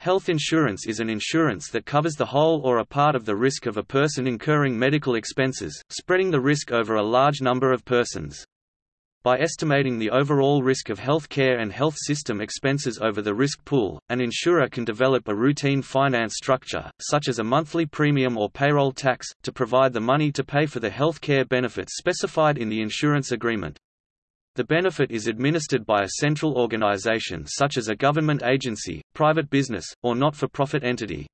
Health insurance is an insurance that covers the whole or a part of the risk of a person incurring medical expenses, spreading the risk over a large number of persons. By estimating the overall risk of health care and health system expenses over the risk pool, an insurer can develop a routine finance structure, such as a monthly premium or payroll tax, to provide the money to pay for the health care benefits specified in the insurance agreement. The benefit is administered by a central organization such as a government agency, private business, or not-for-profit entity.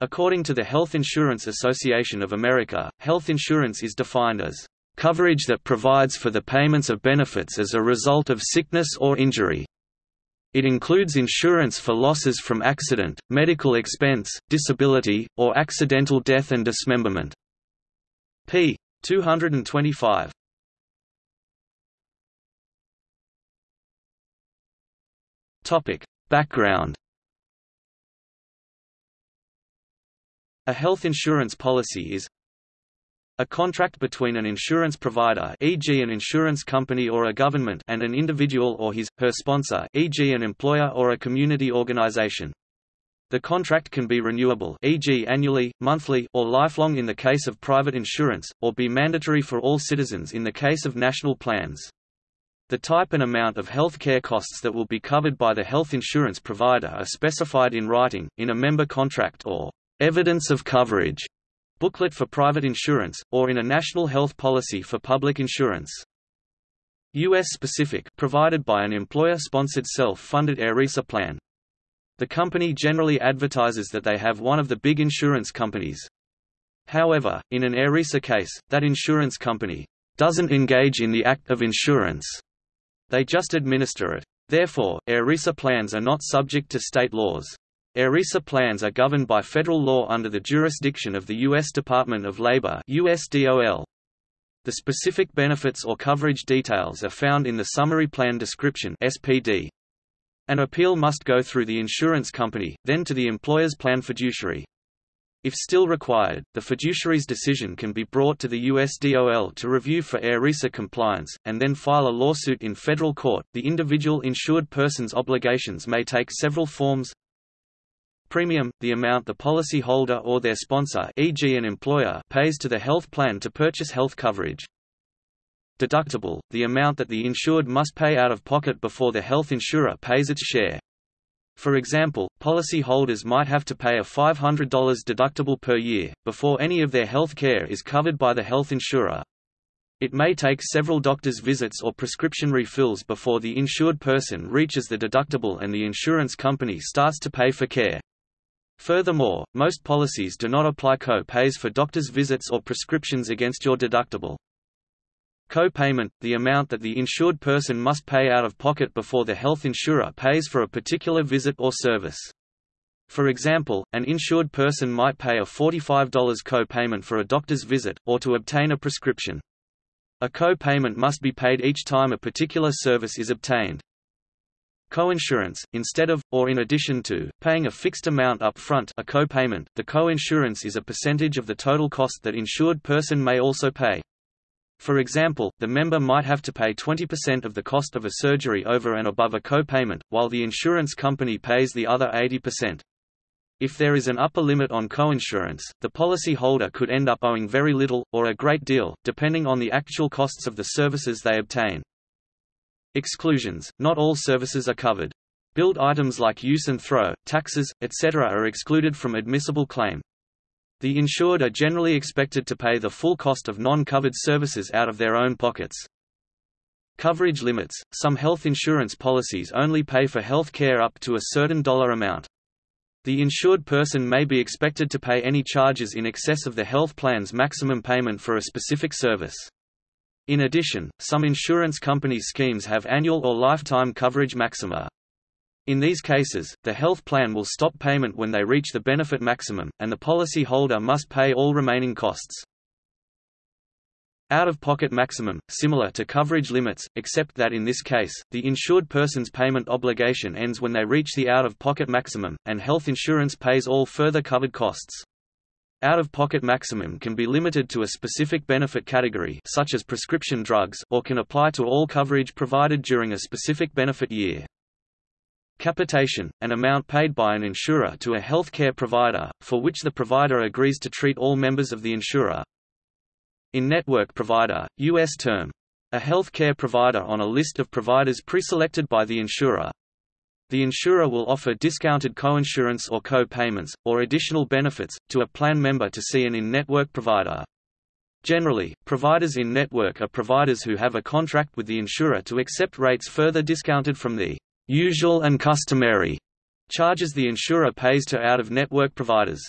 According to the Health Insurance Association of America, health insurance is defined as coverage that provides for the payments of benefits as a result of sickness or injury. It includes insurance for losses from accident, medical expense, disability, or accidental death and dismemberment. p. 225. Topic: Background A health insurance policy is a contract between an insurance provider e.g. an insurance company or a government and an individual or his, her sponsor e.g. an employer or a community organization. The contract can be renewable e.g. annually, monthly, or lifelong in the case of private insurance, or be mandatory for all citizens in the case of national plans. The type and amount of health care costs that will be covered by the health insurance provider are specified in writing, in a member contract or evidence of coverage booklet for private insurance, or in a national health policy for public insurance. U.S. specific provided by an employer-sponsored self-funded ERISA plan. The company generally advertises that they have one of the big insurance companies. However, in an ERISA case, that insurance company doesn't engage in the act of insurance. They just administer it. Therefore, ERISA plans are not subject to state laws. ERISA plans are governed by federal law under the jurisdiction of the U.S. Department of Labor USDOL. The specific benefits or coverage details are found in the Summary Plan Description SPD. An appeal must go through the insurance company, then to the employer's plan fiduciary. If still required, the fiduciary's decision can be brought to the USDOL to review for ERISA compliance, and then file a lawsuit in federal court. The individual insured person's obligations may take several forms, Premium – the amount the policyholder or their sponsor e.g. an employer pays to the health plan to purchase health coverage. Deductible – the amount that the insured must pay out of pocket before the health insurer pays its share. For example, policyholders might have to pay a $500 deductible per year, before any of their health care is covered by the health insurer. It may take several doctor's visits or prescription refills before the insured person reaches the deductible and the insurance company starts to pay for care. Furthermore, most policies do not apply co-pays for doctor's visits or prescriptions against your deductible. Co-payment – the amount that the insured person must pay out of pocket before the health insurer pays for a particular visit or service. For example, an insured person might pay a $45 co-payment for a doctor's visit, or to obtain a prescription. A co-payment must be paid each time a particular service is obtained. Coinsurance, instead of, or in addition to, paying a fixed amount up front a co-payment, the coinsurance is a percentage of the total cost that insured person may also pay. For example, the member might have to pay 20% of the cost of a surgery over and above a co-payment, while the insurance company pays the other 80%. If there is an upper limit on coinsurance, the policyholder could end up owing very little, or a great deal, depending on the actual costs of the services they obtain. Exclusions – Not all services are covered. Billed items like use and throw, taxes, etc. are excluded from admissible claim. The insured are generally expected to pay the full cost of non-covered services out of their own pockets. Coverage limits – Some health insurance policies only pay for health care up to a certain dollar amount. The insured person may be expected to pay any charges in excess of the health plan's maximum payment for a specific service. In addition, some insurance company schemes have annual or lifetime coverage maxima. In these cases, the health plan will stop payment when they reach the benefit maximum, and the policy holder must pay all remaining costs. Out-of-pocket maximum, similar to coverage limits, except that in this case, the insured person's payment obligation ends when they reach the out-of-pocket maximum, and health insurance pays all further covered costs. Out-of-pocket maximum can be limited to a specific benefit category such as prescription drugs or can apply to all coverage provided during a specific benefit year. Capitation, an amount paid by an insurer to a health care provider, for which the provider agrees to treat all members of the insurer. In-network provider, U.S. term. A health care provider on a list of providers preselected by the insurer. The insurer will offer discounted coinsurance or co-payments, or additional benefits, to a plan member to see an in-network provider. Generally, providers in network are providers who have a contract with the insurer to accept rates further discounted from the usual and customary charges the insurer pays to out-of-network providers.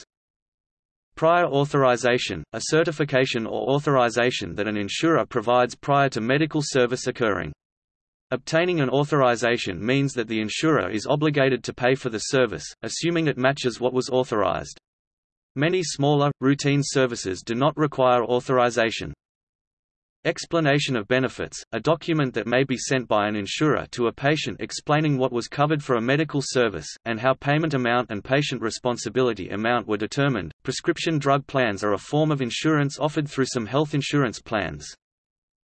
Prior authorization, a certification or authorization that an insurer provides prior to medical service occurring. Obtaining an authorization means that the insurer is obligated to pay for the service, assuming it matches what was authorized. Many smaller, routine services do not require authorization. Explanation of benefits, a document that may be sent by an insurer to a patient explaining what was covered for a medical service, and how payment amount and patient responsibility amount were determined. Prescription drug plans are a form of insurance offered through some health insurance plans.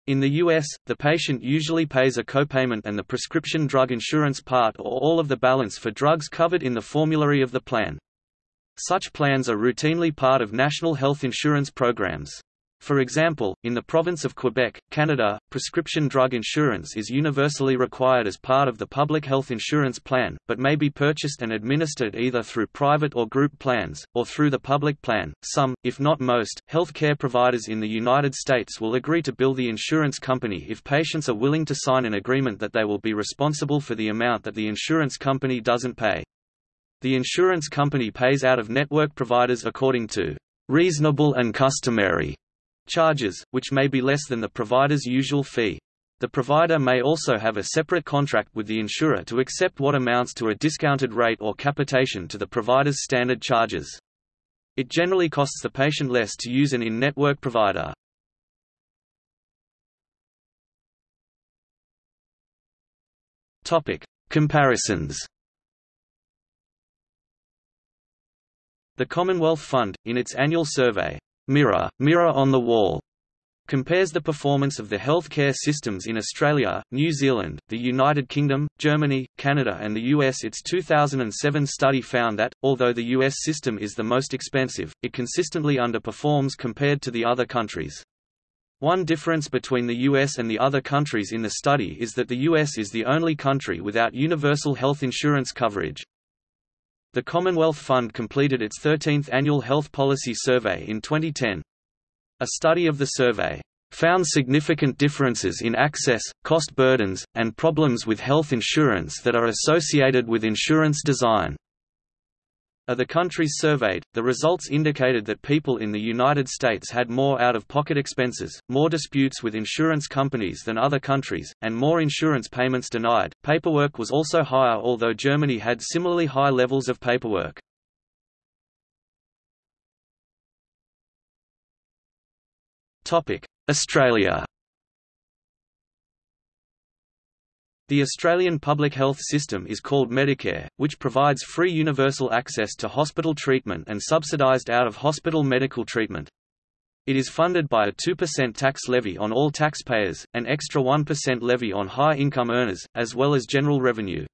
In the U.S., the patient usually pays a copayment and the prescription drug insurance part or all of the balance for drugs covered in the formulary of the plan. Such plans are routinely part of national health insurance programs. For example, in the province of Quebec, Canada, prescription drug insurance is universally required as part of the public health insurance plan, but may be purchased and administered either through private or group plans, or through the public plan. Some, if not most, health care providers in the United States will agree to bill the insurance company if patients are willing to sign an agreement that they will be responsible for the amount that the insurance company doesn't pay. The insurance company pays out of network providers according to reasonable and customary charges, which may be less than the provider's usual fee. The provider may also have a separate contract with the insurer to accept what amounts to a discounted rate or capitation to the provider's standard charges. It generally costs the patient less to use an in-network provider. Topic: Comparisons The Commonwealth Fund, in its annual survey, Mirror, Mirror on the Wall, compares the performance of the healthcare systems in Australia, New Zealand, the United Kingdom, Germany, Canada and the US. Its 2007 study found that, although the US system is the most expensive, it consistently underperforms compared to the other countries. One difference between the US and the other countries in the study is that the US is the only country without universal health insurance coverage. The Commonwealth Fund completed its 13th annual health policy survey in 2010. A study of the survey found significant differences in access, cost burdens, and problems with health insurance that are associated with insurance design. Of the countries surveyed, the results indicated that people in the United States had more out-of-pocket expenses, more disputes with insurance companies than other countries, and more insurance payments denied. Paperwork was also higher although Germany had similarly high levels of paperwork. Topic: Australia The Australian public health system is called Medicare, which provides free universal access to hospital treatment and subsidised out-of-hospital medical treatment. It is funded by a 2% tax levy on all taxpayers, an extra 1% levy on high-income earners, as well as general revenue.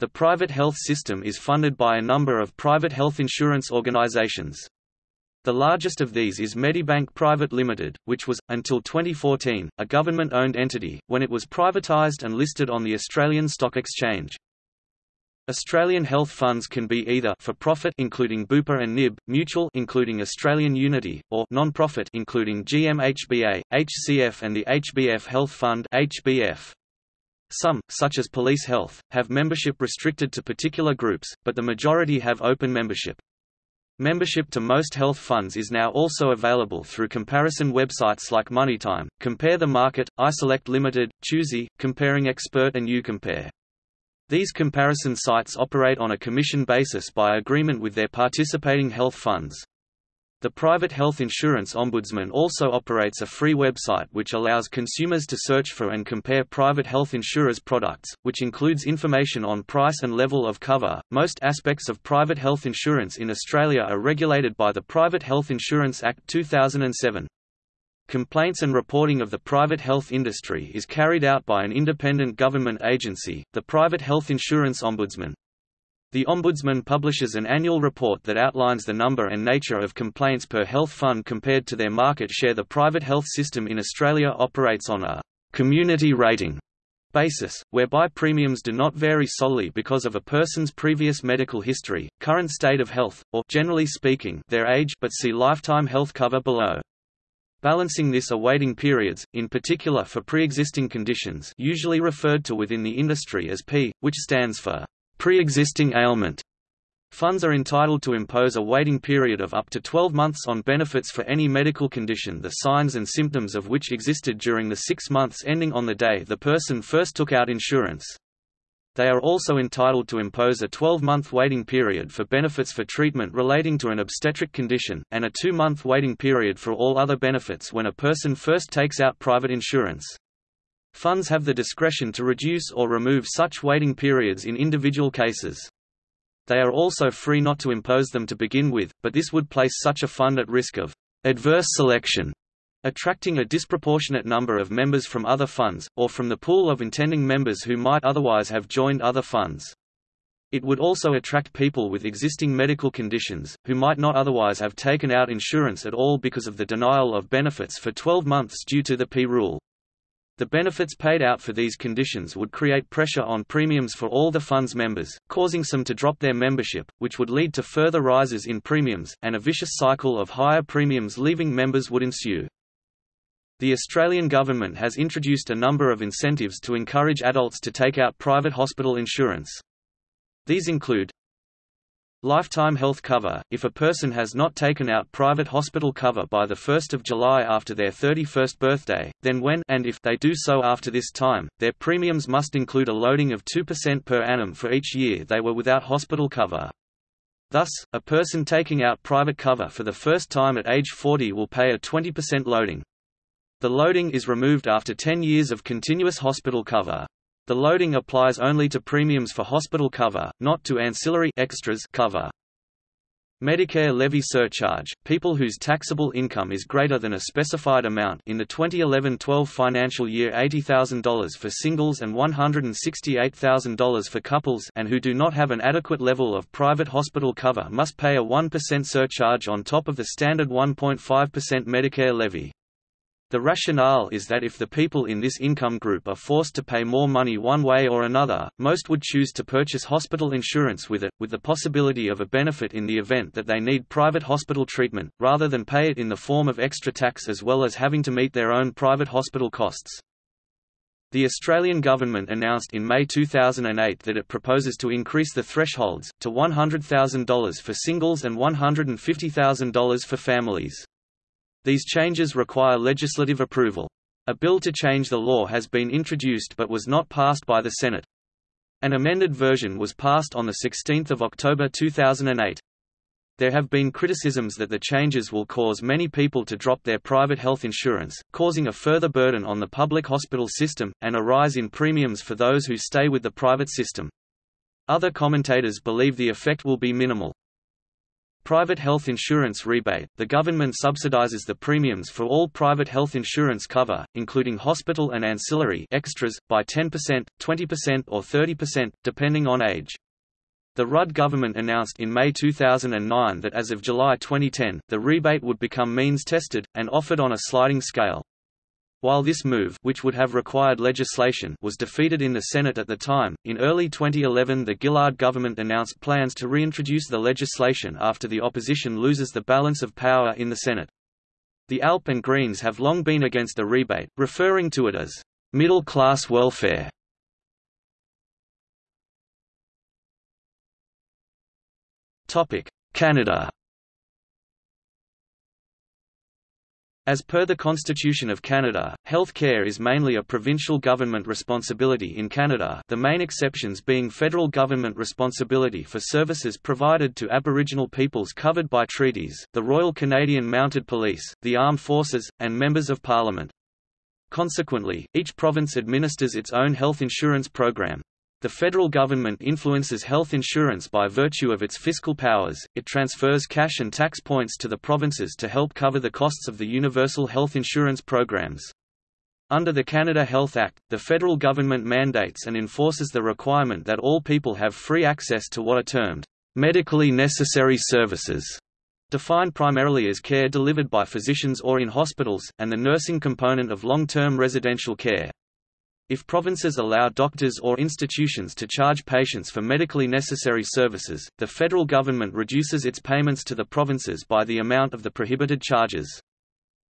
The private health system is funded by a number of private health insurance organisations. The largest of these is Medibank Private Limited, which was, until 2014, a government-owned entity, when it was privatised and listed on the Australian Stock Exchange. Australian health funds can be either for profit including Bupa and NIB, mutual including Australian Unity, or non-profit including GMHBA, HCF and the HBF Health Fund HBF. Some, such as Police Health, have membership restricted to particular groups, but the majority have open membership. Membership to most health funds is now also available through comparison websites like MoneyTime, Compare the Market, iSelect Limited, Choosi, Comparing Expert and UCompare. These comparison sites operate on a commission basis by agreement with their participating health funds. The Private Health Insurance Ombudsman also operates a free website which allows consumers to search for and compare private health insurers' products, which includes information on price and level of cover. Most aspects of private health insurance in Australia are regulated by the Private Health Insurance Act 2007. Complaints and reporting of the private health industry is carried out by an independent government agency, the Private Health Insurance Ombudsman. The Ombudsman publishes an annual report that outlines the number and nature of complaints per health fund compared to their market share. The private health system in Australia operates on a community rating basis, whereby premiums do not vary solely because of a person's previous medical history, current state of health, or generally speaking, their age but see lifetime health cover below. Balancing this are waiting periods, in particular for pre-existing conditions usually referred to within the industry as P, which stands for pre-existing ailment. Funds are entitled to impose a waiting period of up to 12 months on benefits for any medical condition the signs and symptoms of which existed during the six months ending on the day the person first took out insurance. They are also entitled to impose a 12-month waiting period for benefits for treatment relating to an obstetric condition, and a two-month waiting period for all other benefits when a person first takes out private insurance. Funds have the discretion to reduce or remove such waiting periods in individual cases. They are also free not to impose them to begin with, but this would place such a fund at risk of adverse selection, attracting a disproportionate number of members from other funds, or from the pool of intending members who might otherwise have joined other funds. It would also attract people with existing medical conditions, who might not otherwise have taken out insurance at all because of the denial of benefits for 12 months due to the P rule. The benefits paid out for these conditions would create pressure on premiums for all the fund's members, causing some to drop their membership, which would lead to further rises in premiums, and a vicious cycle of higher premiums leaving members would ensue. The Australian government has introduced a number of incentives to encourage adults to take out private hospital insurance. These include Lifetime health cover – If a person has not taken out private hospital cover by 1 July after their 31st birthday, then when and if they do so after this time, their premiums must include a loading of 2% per annum for each year they were without hospital cover. Thus, a person taking out private cover for the first time at age 40 will pay a 20% loading. The loading is removed after 10 years of continuous hospital cover. The loading applies only to premiums for hospital cover, not to ancillary extras cover. Medicare levy surcharge – People whose taxable income is greater than a specified amount in the 2011-12 financial year $80,000 for singles and $168,000 for couples and who do not have an adequate level of private hospital cover must pay a 1% surcharge on top of the standard 1.5% Medicare levy. The rationale is that if the people in this income group are forced to pay more money one way or another, most would choose to purchase hospital insurance with it, with the possibility of a benefit in the event that they need private hospital treatment, rather than pay it in the form of extra tax as well as having to meet their own private hospital costs. The Australian government announced in May 2008 that it proposes to increase the thresholds, to $100,000 for singles and $150,000 for families. These changes require legislative approval. A bill to change the law has been introduced but was not passed by the Senate. An amended version was passed on 16 October 2008. There have been criticisms that the changes will cause many people to drop their private health insurance, causing a further burden on the public hospital system, and a rise in premiums for those who stay with the private system. Other commentators believe the effect will be minimal. Private health insurance rebate – The government subsidizes the premiums for all private health insurance cover, including hospital and ancillary extras, by 10%, 20% or 30%, depending on age. The Rudd government announced in May 2009 that as of July 2010, the rebate would become means-tested, and offered on a sliding scale. While this move which would have required legislation was defeated in the Senate at the time, in early 2011 the Gillard government announced plans to reintroduce the legislation after the opposition loses the balance of power in the Senate. The ALP and Greens have long been against the rebate, referring to it as middle-class welfare. Canada As per the Constitution of Canada, health care is mainly a provincial government responsibility in Canada the main exceptions being federal government responsibility for services provided to Aboriginal peoples covered by treaties, the Royal Canadian Mounted Police, the Armed Forces, and members of Parliament. Consequently, each province administers its own health insurance program. The federal government influences health insurance by virtue of its fiscal powers, it transfers cash and tax points to the provinces to help cover the costs of the universal health insurance programs. Under the Canada Health Act, the federal government mandates and enforces the requirement that all people have free access to what are termed medically necessary services, defined primarily as care delivered by physicians or in hospitals, and the nursing component of long-term residential care. If provinces allow doctors or institutions to charge patients for medically necessary services, the federal government reduces its payments to the provinces by the amount of the prohibited charges.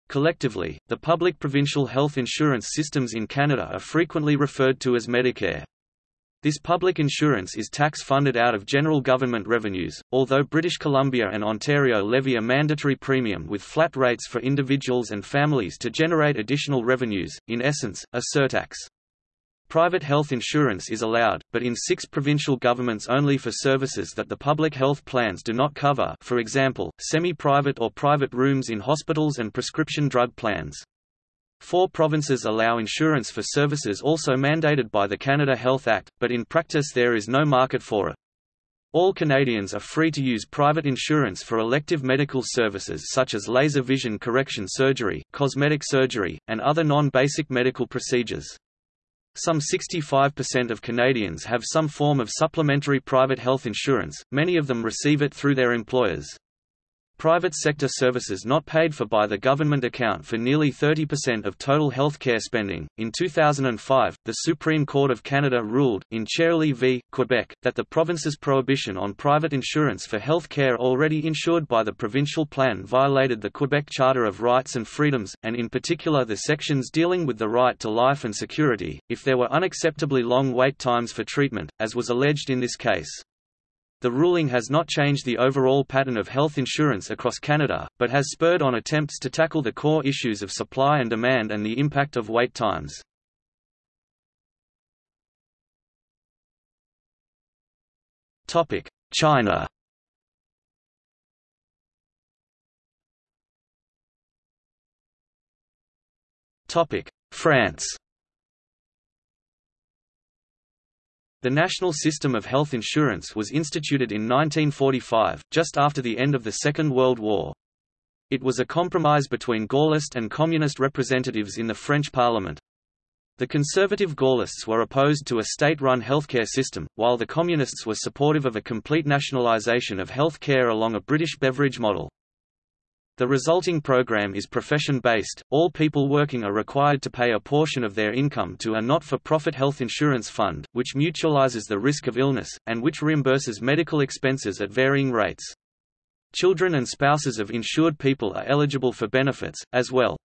Collectively, the public provincial health insurance systems in Canada are frequently referred to as Medicare. This public insurance is tax-funded out of general government revenues, although British Columbia and Ontario levy a mandatory premium with flat rates for individuals and families to generate additional revenues, in essence, a surtax. Private health insurance is allowed, but in six provincial governments only for services that the public health plans do not cover for example, semi-private or private rooms in hospitals and prescription drug plans. Four provinces allow insurance for services also mandated by the Canada Health Act, but in practice there is no market for it. All Canadians are free to use private insurance for elective medical services such as laser vision correction surgery, cosmetic surgery, and other non-basic medical procedures. Some 65% of Canadians have some form of supplementary private health insurance, many of them receive it through their employers. Private sector services not paid for by the government account for nearly 30% of total health care spending. In 2005, the Supreme Court of Canada ruled, in Chaoulli v. Quebec, that the province's prohibition on private insurance for health care already insured by the provincial plan violated the Quebec Charter of Rights and Freedoms, and in particular the sections dealing with the right to life and security, if there were unacceptably long wait times for treatment, as was alleged in this case. The ruling has not changed the overall pattern of health insurance across Canada, but has spurred on attempts to tackle the core issues of supply and demand and the impact of wait times. China France The national system of health insurance was instituted in 1945, just after the end of the Second World War. It was a compromise between Gaullist and Communist representatives in the French Parliament. The conservative Gaullists were opposed to a state-run healthcare system, while the Communists were supportive of a complete nationalisation of health care along a British Beveridge model. The resulting program is profession-based, all people working are required to pay a portion of their income to a not-for-profit health insurance fund, which mutualizes the risk of illness, and which reimburses medical expenses at varying rates. Children and spouses of insured people are eligible for benefits, as well.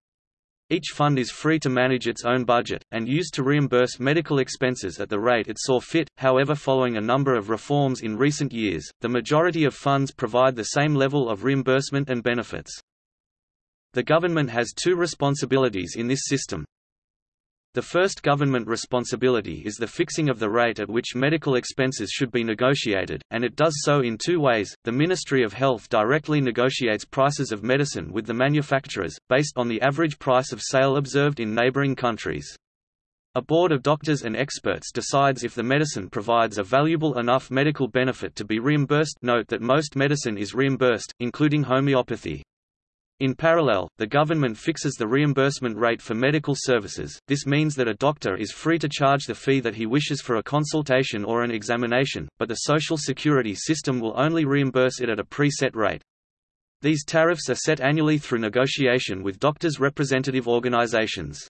Each fund is free to manage its own budget, and used to reimburse medical expenses at the rate it saw fit. However, following a number of reforms in recent years, the majority of funds provide the same level of reimbursement and benefits. The government has two responsibilities in this system. The first government responsibility is the fixing of the rate at which medical expenses should be negotiated, and it does so in two ways. The Ministry of Health directly negotiates prices of medicine with the manufacturers, based on the average price of sale observed in neighboring countries. A board of doctors and experts decides if the medicine provides a valuable enough medical benefit to be reimbursed note that most medicine is reimbursed, including homeopathy. In parallel, the government fixes the reimbursement rate for medical services, this means that a doctor is free to charge the fee that he wishes for a consultation or an examination, but the Social Security system will only reimburse it at a preset rate. These tariffs are set annually through negotiation with doctors' representative organizations.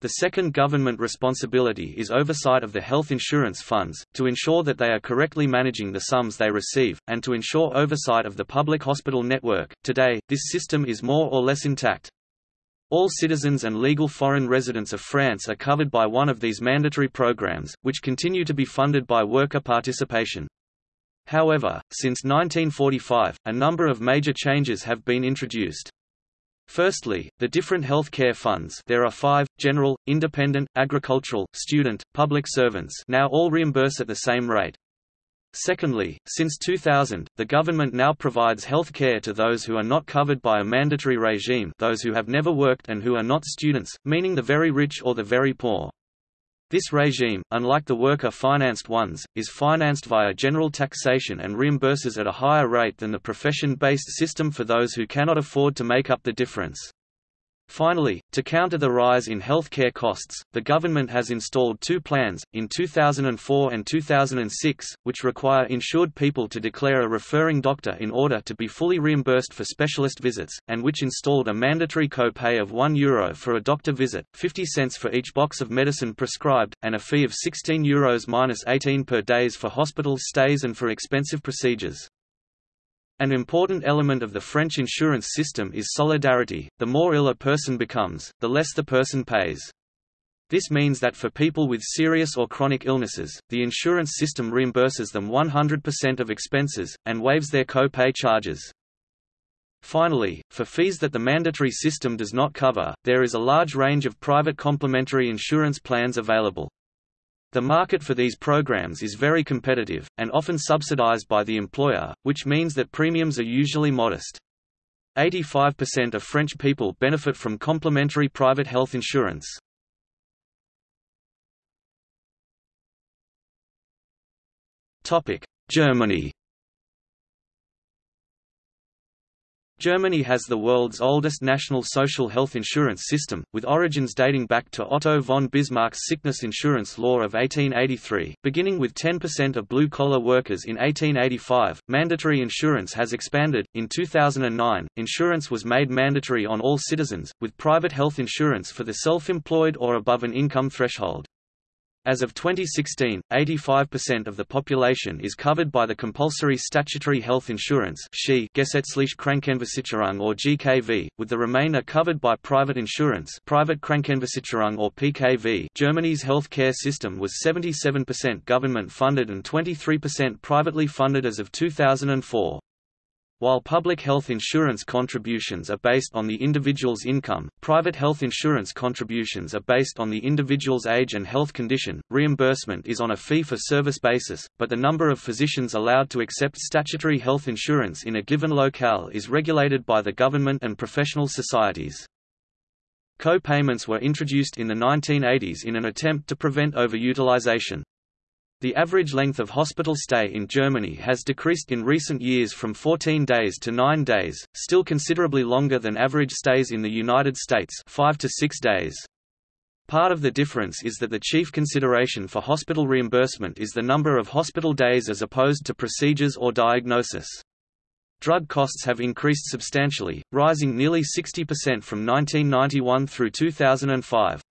The second government responsibility is oversight of the health insurance funds, to ensure that they are correctly managing the sums they receive, and to ensure oversight of the public hospital network. Today, this system is more or less intact. All citizens and legal foreign residents of France are covered by one of these mandatory programs, which continue to be funded by worker participation. However, since 1945, a number of major changes have been introduced. Firstly, the different health care funds there are five, general, independent, agricultural, student, public servants now all reimburse at the same rate. Secondly, since 2000, the government now provides health care to those who are not covered by a mandatory regime those who have never worked and who are not students, meaning the very rich or the very poor. This regime, unlike the worker-financed ones, is financed via general taxation and reimburses at a higher rate than the profession-based system for those who cannot afford to make up the difference. Finally, to counter the rise in health care costs, the government has installed two plans, in 2004 and 2006, which require insured people to declare a referring doctor in order to be fully reimbursed for specialist visits, and which installed a mandatory co-pay of €1 Euro for a doctor visit, 50 cents for each box of medicine prescribed, and a fee of €16 Euros minus 18 per days for hospital stays and for expensive procedures. An important element of the French insurance system is solidarity, the more ill a person becomes, the less the person pays. This means that for people with serious or chronic illnesses, the insurance system reimburses them 100% of expenses, and waives their co-pay charges. Finally, for fees that the mandatory system does not cover, there is a large range of private complementary insurance plans available. The market for these programs is very competitive, and often subsidized by the employer, which means that premiums are usually modest. 85% of French people benefit from complementary private health insurance. Germany Germany has the world's oldest national social health insurance system, with origins dating back to Otto von Bismarck's sickness insurance law of 1883. Beginning with 10% of blue collar workers in 1885, mandatory insurance has expanded. In 2009, insurance was made mandatory on all citizens, with private health insurance for the self employed or above an income threshold. As of 2016, 85% of the population is covered by the compulsory statutory health insurance Gesetzliche Krankenversicherung or GKV, with the remainder covered by private insurance private Krankenversicherung or PKV. Germany's health care system was 77% government funded and 23% privately funded as of 2004. While public health insurance contributions are based on the individual's income, private health insurance contributions are based on the individual's age and health condition. Reimbursement is on a fee for service basis, but the number of physicians allowed to accept statutory health insurance in a given locale is regulated by the government and professional societies. Co-payments were introduced in the 1980s in an attempt to prevent overutilization. The average length of hospital stay in Germany has decreased in recent years from 14 days to 9 days, still considerably longer than average stays in the United States 5 to 6 days. Part of the difference is that the chief consideration for hospital reimbursement is the number of hospital days as opposed to procedures or diagnosis. Drug costs have increased substantially, rising nearly 60% from 1991 through 2005.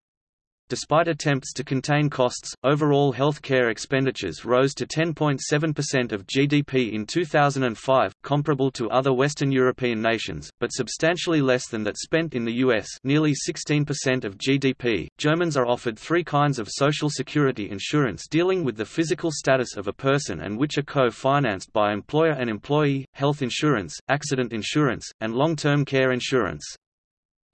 Despite attempts to contain costs, overall health care expenditures rose to 10.7% of GDP in 2005, comparable to other Western European nations, but substantially less than that spent in the US nearly 16% of GDP. Germans are offered three kinds of social security insurance dealing with the physical status of a person and which are co-financed by employer and employee, health insurance, accident insurance, and long-term care insurance.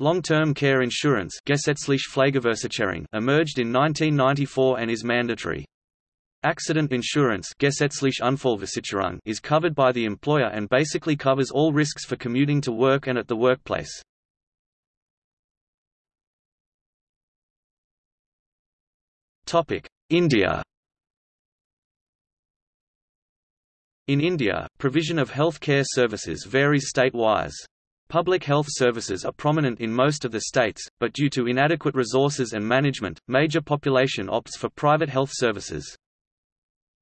Long-term care insurance emerged in 1994 and is mandatory. Accident insurance is covered by the employer and basically covers all risks for commuting to work and at the workplace. India In India, provision of health care services varies state-wise. Public health services are prominent in most of the states, but due to inadequate resources and management, major population opts for private health services.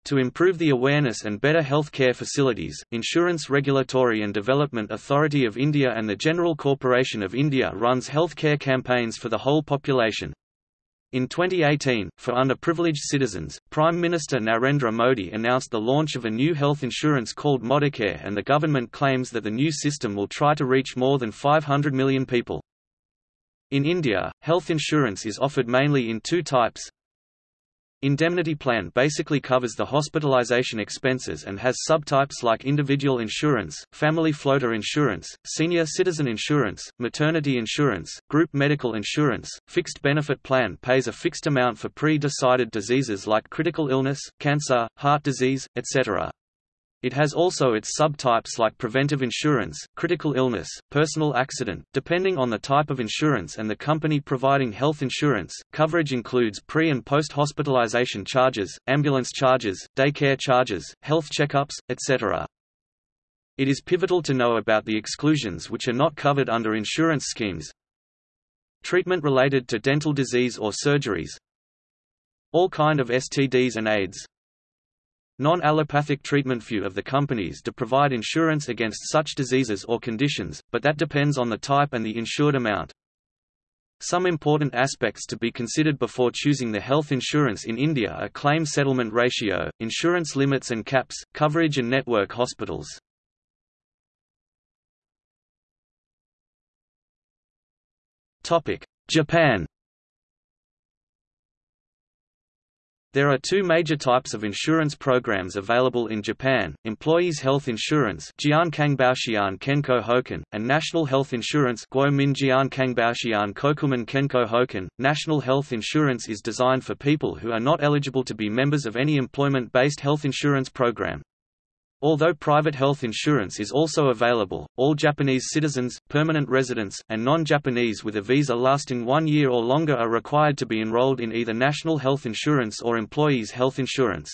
To improve the awareness and better health care facilities, Insurance Regulatory and Development Authority of India and the General Corporation of India runs health care campaigns for the whole population. In 2018, for underprivileged citizens, Prime Minister Narendra Modi announced the launch of a new health insurance called Modicare and the government claims that the new system will try to reach more than 500 million people. In India, health insurance is offered mainly in two types, Indemnity plan basically covers the hospitalization expenses and has subtypes like individual insurance, family floater insurance, senior citizen insurance, maternity insurance, group medical insurance. Fixed benefit plan pays a fixed amount for pre-decided diseases like critical illness, cancer, heart disease, etc. It has also its subtypes like preventive insurance, critical illness, personal accident. Depending on the type of insurance and the company providing health insurance, coverage includes pre and post hospitalization charges, ambulance charges, daycare charges, health checkups, etc. It is pivotal to know about the exclusions which are not covered under insurance schemes. Treatment related to dental disease or surgeries. All kind of STDs and AIDS. Non-allopathic treatment Few of the companies do provide insurance against such diseases or conditions, but that depends on the type and the insured amount. Some important aspects to be considered before choosing the health insurance in India are claim settlement ratio, insurance limits and caps, coverage and network hospitals. Japan There are two major types of insurance programs available in Japan, Employees Health Insurance Hoken, and National Health Insurance Kokumin Hoken. National Health Insurance is designed for people who are not eligible to be members of any employment-based health insurance program. Although private health insurance is also available, all Japanese citizens, permanent residents, and non-Japanese with a visa lasting one year or longer are required to be enrolled in either national health insurance or employees' health insurance.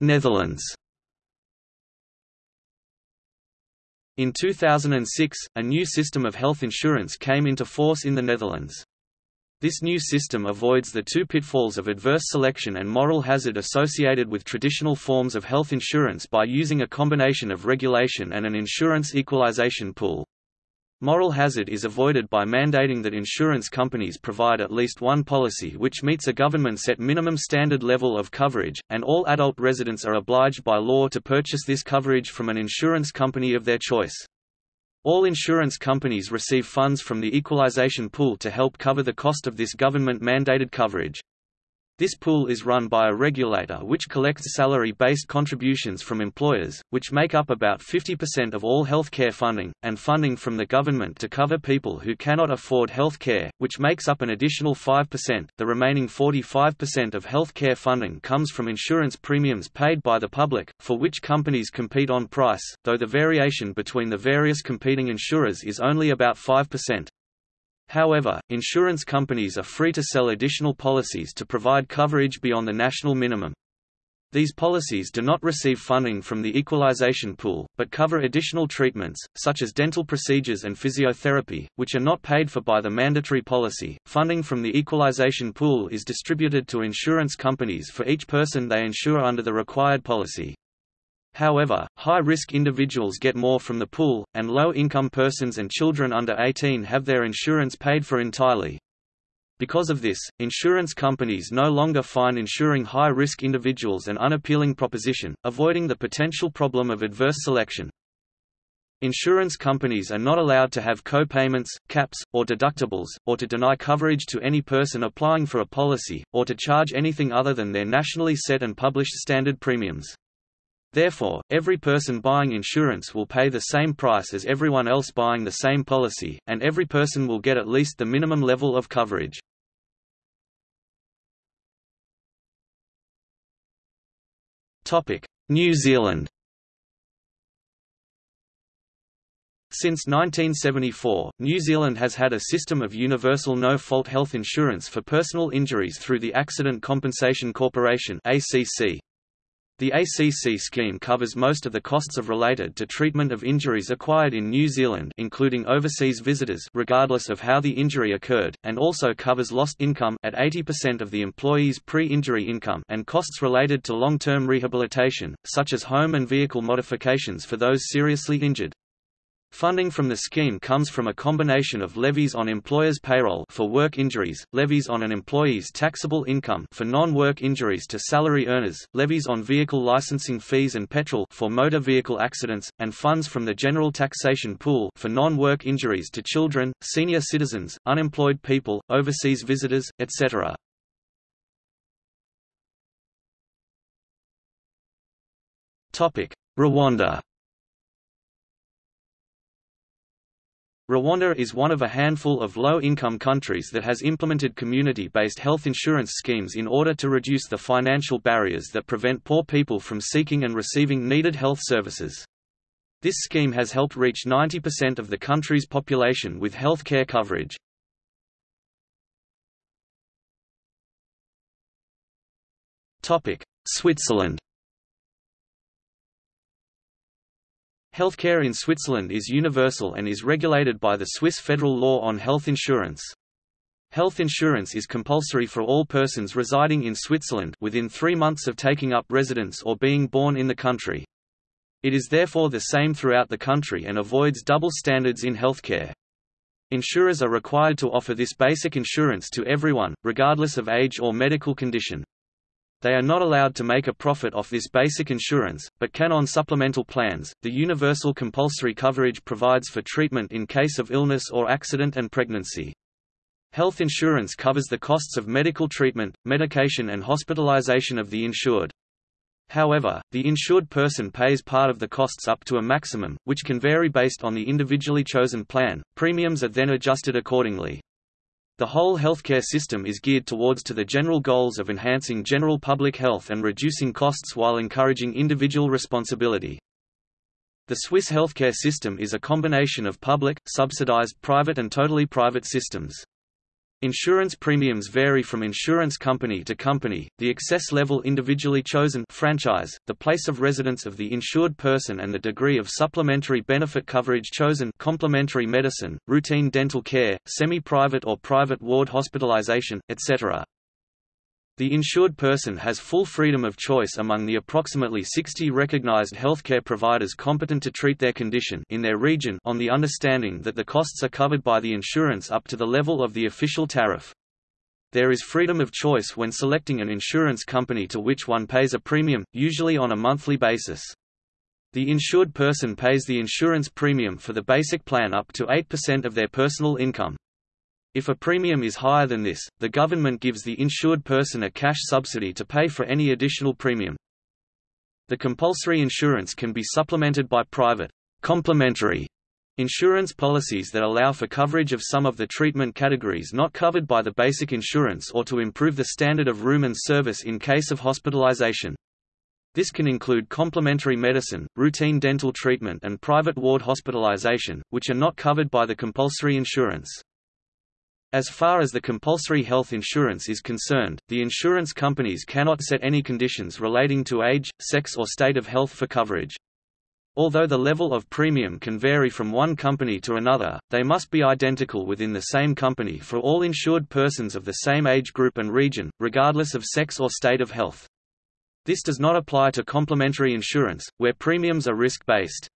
Netherlands In 2006, a new system of health insurance came into force in the Netherlands. This new system avoids the two pitfalls of adverse selection and moral hazard associated with traditional forms of health insurance by using a combination of regulation and an insurance equalization pool. Moral hazard is avoided by mandating that insurance companies provide at least one policy which meets a government-set minimum standard level of coverage, and all adult residents are obliged by law to purchase this coverage from an insurance company of their choice. All insurance companies receive funds from the equalization pool to help cover the cost of this government-mandated coverage. This pool is run by a regulator which collects salary-based contributions from employers, which make up about 50% of all healthcare funding, and funding from the government to cover people who cannot afford health care, which makes up an additional 5%. The remaining 45% of health care funding comes from insurance premiums paid by the public, for which companies compete on price, though the variation between the various competing insurers is only about 5%. However, insurance companies are free to sell additional policies to provide coverage beyond the national minimum. These policies do not receive funding from the equalization pool, but cover additional treatments, such as dental procedures and physiotherapy, which are not paid for by the mandatory policy. Funding from the equalization pool is distributed to insurance companies for each person they insure under the required policy. However, high-risk individuals get more from the pool, and low-income persons and children under 18 have their insurance paid for entirely. Because of this, insurance companies no longer find insuring high-risk individuals an unappealing proposition, avoiding the potential problem of adverse selection. Insurance companies are not allowed to have co-payments, caps, or deductibles, or to deny coverage to any person applying for a policy, or to charge anything other than their nationally set and published standard premiums. Therefore, every person buying insurance will pay the same price as everyone else buying the same policy, and every person will get at least the minimum level of coverage. New Zealand Since 1974, New Zealand has had a system of universal no-fault health insurance for personal injuries through the Accident Compensation Corporation ACC. The ACC scheme covers most of the costs of related to treatment of injuries acquired in New Zealand including overseas visitors regardless of how the injury occurred, and also covers lost income at 80% of the employee's pre-injury income and costs related to long-term rehabilitation, such as home and vehicle modifications for those seriously injured. Funding from the scheme comes from a combination of levies on employers' payroll for work injuries, levies on an employee's taxable income for non-work injuries to salary earners, levies on vehicle licensing fees and petrol for motor vehicle accidents, and funds from the general taxation pool for non-work injuries to children, senior citizens, unemployed people, overseas visitors, etc. Rwanda Rwanda is one of a handful of low-income countries that has implemented community-based health insurance schemes in order to reduce the financial barriers that prevent poor people from seeking and receiving needed health services. This scheme has helped reach 90% of the country's population with health care coverage. Switzerland Healthcare in Switzerland is universal and is regulated by the Swiss federal law on health insurance. Health insurance is compulsory for all persons residing in Switzerland within three months of taking up residence or being born in the country. It is therefore the same throughout the country and avoids double standards in healthcare. Insurers are required to offer this basic insurance to everyone, regardless of age or medical condition. They are not allowed to make a profit off this basic insurance, but can on supplemental plans. The universal compulsory coverage provides for treatment in case of illness or accident and pregnancy. Health insurance covers the costs of medical treatment, medication and hospitalization of the insured. However, the insured person pays part of the costs up to a maximum, which can vary based on the individually chosen plan. Premiums are then adjusted accordingly. The whole healthcare system is geared towards to the general goals of enhancing general public health and reducing costs while encouraging individual responsibility. The Swiss healthcare system is a combination of public, subsidized private and totally private systems. Insurance premiums vary from insurance company to company, the excess level individually chosen franchise, the place of residence of the insured person and the degree of supplementary benefit coverage chosen complementary medicine, routine dental care, semi-private or private ward hospitalization, etc. The insured person has full freedom of choice among the approximately 60 recognized healthcare providers competent to treat their condition in their region on the understanding that the costs are covered by the insurance up to the level of the official tariff. There is freedom of choice when selecting an insurance company to which one pays a premium, usually on a monthly basis. The insured person pays the insurance premium for the basic plan up to 8% of their personal income. If a premium is higher than this, the government gives the insured person a cash subsidy to pay for any additional premium. The compulsory insurance can be supplemented by private, complementary insurance policies that allow for coverage of some of the treatment categories not covered by the basic insurance or to improve the standard of room and service in case of hospitalization. This can include complementary medicine, routine dental treatment and private ward hospitalization, which are not covered by the compulsory insurance. As far as the compulsory health insurance is concerned, the insurance companies cannot set any conditions relating to age, sex or state of health for coverage. Although the level of premium can vary from one company to another, they must be identical within the same company for all insured persons of the same age group and region, regardless of sex or state of health. This does not apply to complementary insurance, where premiums are risk-based.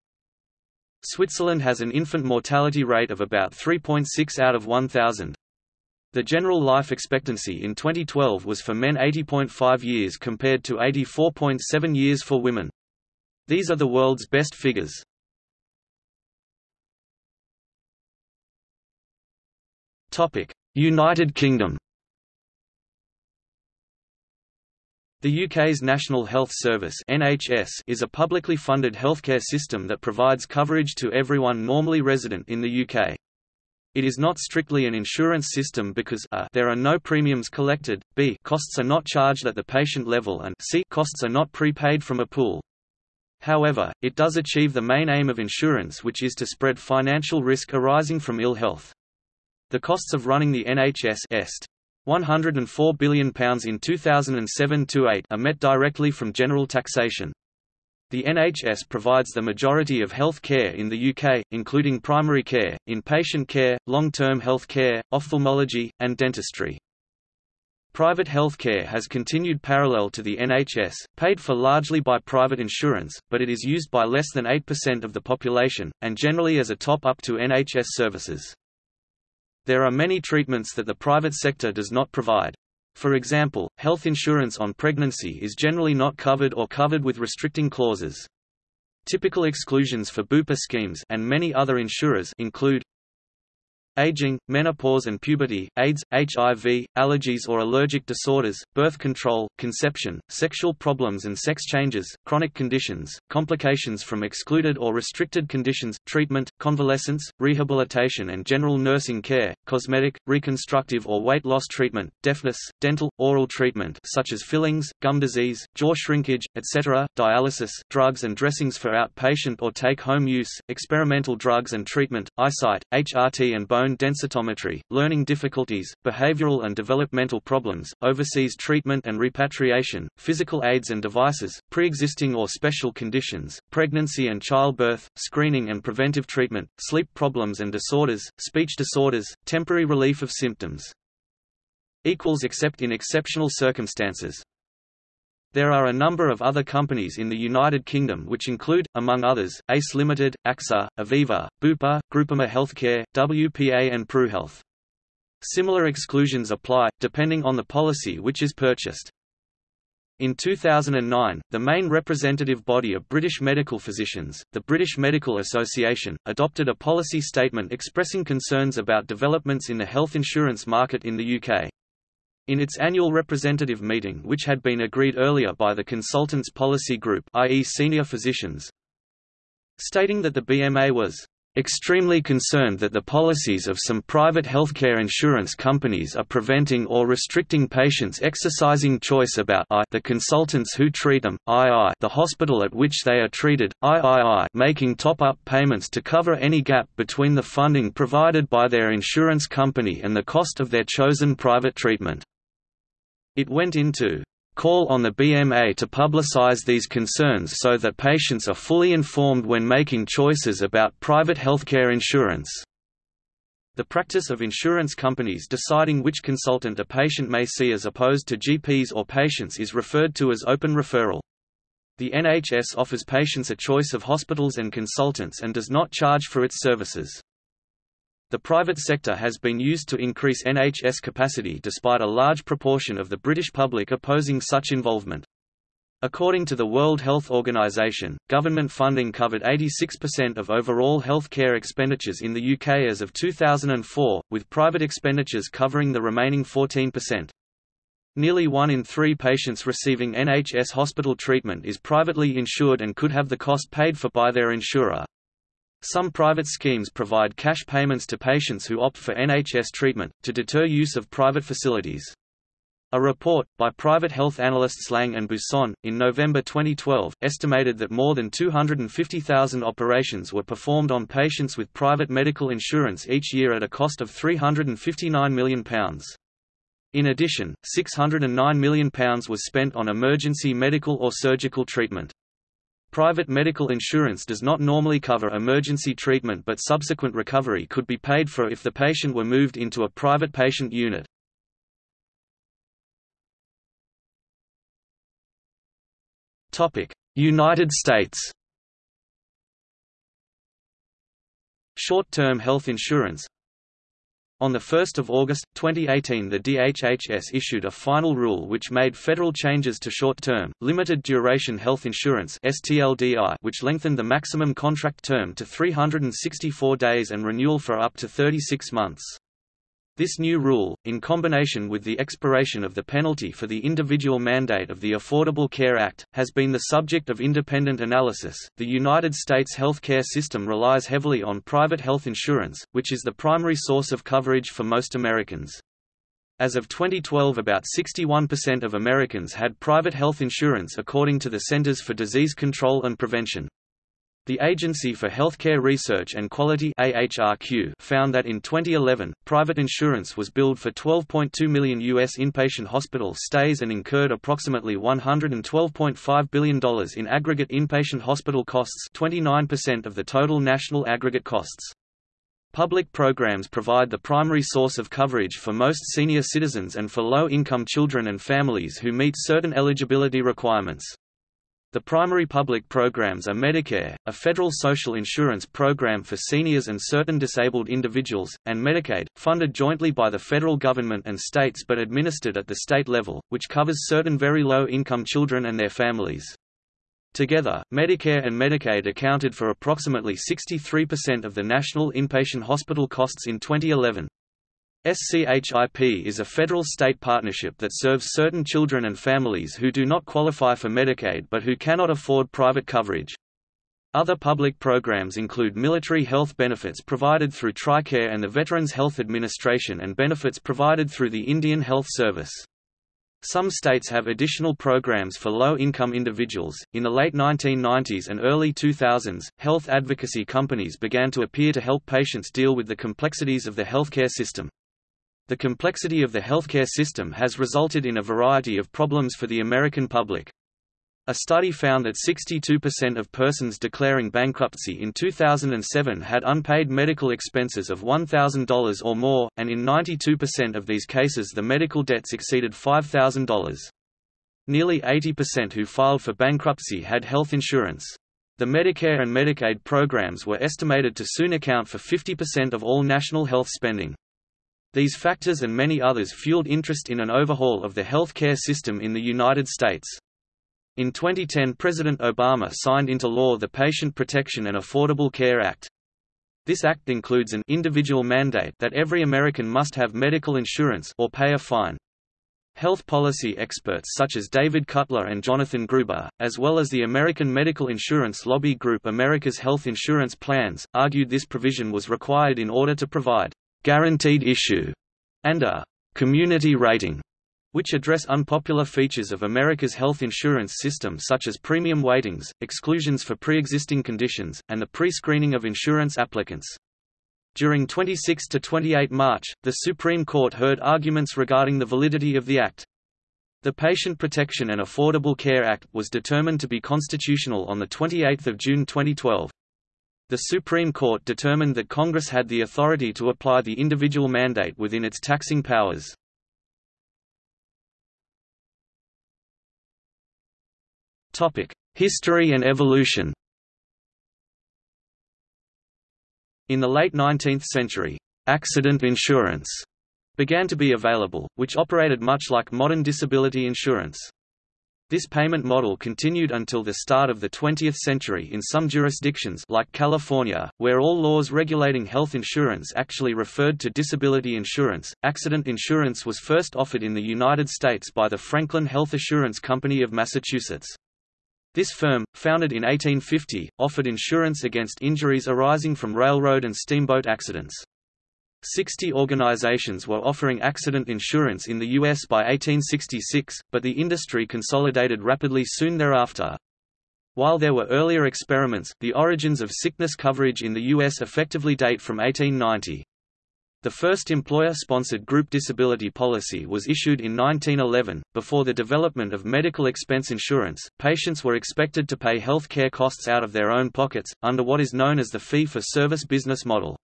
Switzerland has an infant mortality rate of about 3.6 out of 1,000. The general life expectancy in 2012 was for men 80.5 years compared to 84.7 years for women. These are the world's best figures. United Kingdom The UK's National Health Service NHS is a publicly funded healthcare system that provides coverage to everyone normally resident in the UK. It is not strictly an insurance system because a, there are no premiums collected, b costs are not charged at the patient level and c costs are not prepaid from a pool. However, it does achieve the main aim of insurance which is to spread financial risk arising from ill health. The costs of running the NHS est. £104 billion in 2007–8 are met directly from general taxation. The NHS provides the majority of health care in the UK, including primary care, inpatient care, long-term health care, ophthalmology, and dentistry. Private health care has continued parallel to the NHS, paid for largely by private insurance, but it is used by less than 8% of the population, and generally as a top-up to NHS services. There are many treatments that the private sector does not provide. For example, health insurance on pregnancy is generally not covered or covered with restricting clauses. Typical exclusions for BUPA schemes and many other insurers include aging, menopause and puberty, AIDS, HIV, allergies or allergic disorders, birth control, conception, sexual problems and sex changes, chronic conditions, complications from excluded or restricted conditions, treatment, convalescence, rehabilitation and general nursing care, cosmetic, reconstructive or weight loss treatment, deafness, dental, oral treatment such as fillings, gum disease, jaw shrinkage, etc., dialysis, drugs and dressings for outpatient or take-home use, experimental drugs and treatment, eyesight, HRT and bone densitometry, learning difficulties, behavioral and developmental problems, overseas treatment and repatriation, physical aids and devices, pre-existing or special conditions, pregnancy and childbirth, screening and preventive treatment, sleep problems and disorders, speech disorders, temporary relief of symptoms. Except in exceptional circumstances. There are a number of other companies in the United Kingdom which include, among others, ACE Limited, AXA, Aviva, Bupa, Groupama Healthcare, WPA and PruHealth. Similar exclusions apply, depending on the policy which is purchased. In 2009, the main representative body of British medical physicians, the British Medical Association, adopted a policy statement expressing concerns about developments in the health insurance market in the UK. In its annual representative meeting which had been agreed earlier by the consultants policy group i.e. senior physicians, stating that the BMA was extremely concerned that the policies of some private healthcare insurance companies are preventing or restricting patients exercising choice about I the consultants who treat them, II the hospital at which they are treated, III making top-up payments to cover any gap between the funding provided by their insurance company and the cost of their chosen private treatment. It went into call on the BMA to publicize these concerns so that patients are fully informed when making choices about private healthcare insurance. The practice of insurance companies deciding which consultant a patient may see as opposed to GPs or patients is referred to as open referral. The NHS offers patients a choice of hospitals and consultants and does not charge for its services. The private sector has been used to increase NHS capacity despite a large proportion of the British public opposing such involvement. According to the World Health Organization, government funding covered 86% of overall health care expenditures in the UK as of 2004, with private expenditures covering the remaining 14%. Nearly one in three patients receiving NHS hospital treatment is privately insured and could have the cost paid for by their insurer. Some private schemes provide cash payments to patients who opt for NHS treatment, to deter use of private facilities. A report, by private health analysts Laing and Buisson, in November 2012, estimated that more than 250,000 operations were performed on patients with private medical insurance each year at a cost of £359 million. In addition, £609 million was spent on emergency medical or surgical treatment. Private medical insurance does not normally cover emergency treatment but subsequent recovery could be paid for if the patient were moved into a private patient unit. United States Short-term health insurance on 1 August, 2018 the DHHS issued a final rule which made federal changes to short-term, limited-duration health insurance which lengthened the maximum contract term to 364 days and renewal for up to 36 months. This new rule, in combination with the expiration of the penalty for the individual mandate of the Affordable Care Act, has been the subject of independent analysis. The United States health care system relies heavily on private health insurance, which is the primary source of coverage for most Americans. As of 2012 about 61% of Americans had private health insurance according to the Centers for Disease Control and Prevention. The Agency for Healthcare Research and Quality AHRQ found that in 2011, private insurance was billed for 12.2 million U.S. inpatient hospital stays and incurred approximately $112.5 billion in aggregate inpatient hospital costs 29% of the total national aggregate costs. Public programs provide the primary source of coverage for most senior citizens and for low-income children and families who meet certain eligibility requirements. The primary public programs are Medicare, a federal social insurance program for seniors and certain disabled individuals, and Medicaid, funded jointly by the federal government and states but administered at the state level, which covers certain very low-income children and their families. Together, Medicare and Medicaid accounted for approximately 63% of the national inpatient hospital costs in 2011. SCHIP is a federal-state partnership that serves certain children and families who do not qualify for Medicaid but who cannot afford private coverage. Other public programs include military health benefits provided through TRICARE and the Veterans Health Administration and benefits provided through the Indian Health Service. Some states have additional programs for low-income individuals. In the late 1990s and early 2000s, health advocacy companies began to appear to help patients deal with the complexities of the healthcare system. The complexity of the healthcare system has resulted in a variety of problems for the American public. A study found that 62% of persons declaring bankruptcy in 2007 had unpaid medical expenses of $1,000 or more, and in 92% of these cases the medical debts exceeded $5,000. Nearly 80% who filed for bankruptcy had health insurance. The Medicare and Medicaid programs were estimated to soon account for 50% of all national health spending. These factors and many others fueled interest in an overhaul of the health care system in the United States. In 2010 President Obama signed into law the Patient Protection and Affordable Care Act. This act includes an individual mandate that every American must have medical insurance or pay a fine. Health policy experts such as David Cutler and Jonathan Gruber, as well as the American medical insurance lobby group America's Health Insurance Plans, argued this provision was required in order to provide guaranteed issue, and a community rating, which address unpopular features of America's health insurance system such as premium weightings, exclusions for pre-existing conditions, and the pre-screening of insurance applicants. During 26 to 28 March, the Supreme Court heard arguments regarding the validity of the Act. The Patient Protection and Affordable Care Act was determined to be constitutional on 28 June 2012. The Supreme Court determined that Congress had the authority to apply the individual mandate within its taxing powers. History and evolution In the late 19th century, accident insurance began to be available, which operated much like modern disability insurance. This payment model continued until the start of the 20th century in some jurisdictions like California, where all laws regulating health insurance actually referred to disability insurance. Accident insurance was first offered in the United States by the Franklin Health Assurance Company of Massachusetts. This firm, founded in 1850, offered insurance against injuries arising from railroad and steamboat accidents. Sixty organizations were offering accident insurance in the U.S. by 1866, but the industry consolidated rapidly soon thereafter. While there were earlier experiments, the origins of sickness coverage in the U.S. effectively date from 1890. The first employer-sponsored group disability policy was issued in 1911. Before the development of medical expense insurance, patients were expected to pay health care costs out of their own pockets, under what is known as the fee-for-service business model.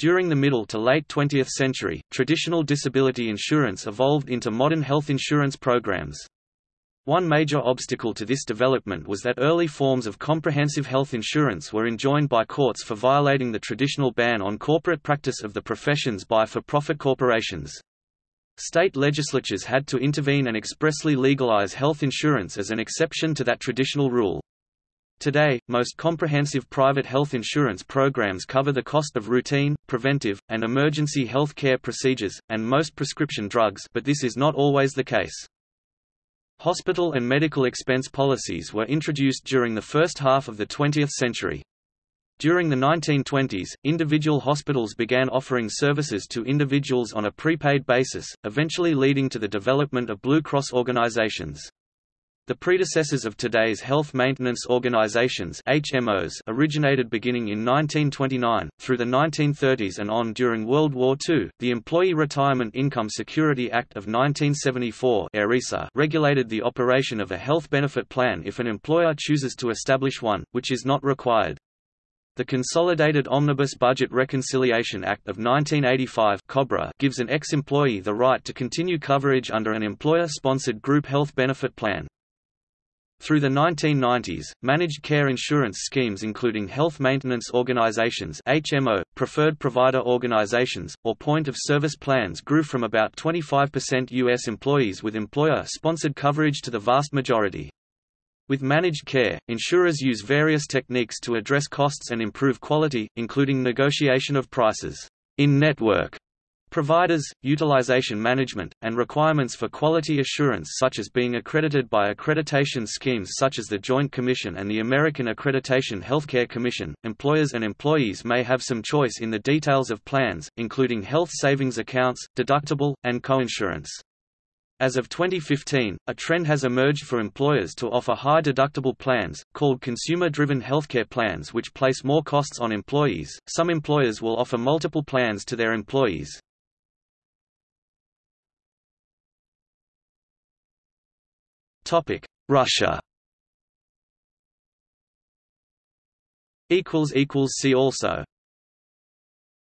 During the middle to late 20th century, traditional disability insurance evolved into modern health insurance programs. One major obstacle to this development was that early forms of comprehensive health insurance were enjoined by courts for violating the traditional ban on corporate practice of the professions by for-profit corporations. State legislatures had to intervene and expressly legalize health insurance as an exception to that traditional rule. Today, most comprehensive private health insurance programs cover the cost of routine, preventive, and emergency health care procedures, and most prescription drugs but this is not always the case. Hospital and medical expense policies were introduced during the first half of the 20th century. During the 1920s, individual hospitals began offering services to individuals on a prepaid basis, eventually leading to the development of Blue Cross organizations. The predecessors of today's health maintenance organizations HMOs originated beginning in 1929, through the 1930s and on during World War II. The Employee Retirement Income Security Act of 1974 regulated the operation of a health benefit plan if an employer chooses to establish one, which is not required. The Consolidated Omnibus Budget Reconciliation Act of 1985 COBRA gives an ex-employee the right to continue coverage under an employer-sponsored group health benefit plan. Through the 1990s, managed care insurance schemes including health maintenance organizations HMO, preferred provider organizations, or point-of-service plans grew from about 25% U.S. employees with employer-sponsored coverage to the vast majority. With managed care, insurers use various techniques to address costs and improve quality, including negotiation of prices, in-network providers, utilization management, and requirements for quality assurance such as being accredited by accreditation schemes such as the Joint Commission and the American Accreditation Healthcare Commission. Employers and employees may have some choice in the details of plans, including health savings accounts, deductible, and coinsurance. As of 2015, a trend has emerged for employers to offer high deductible plans, called consumer-driven healthcare plans which place more costs on employees. Some employers will offer multiple plans to their employees. Topic: Russia. equals equals see also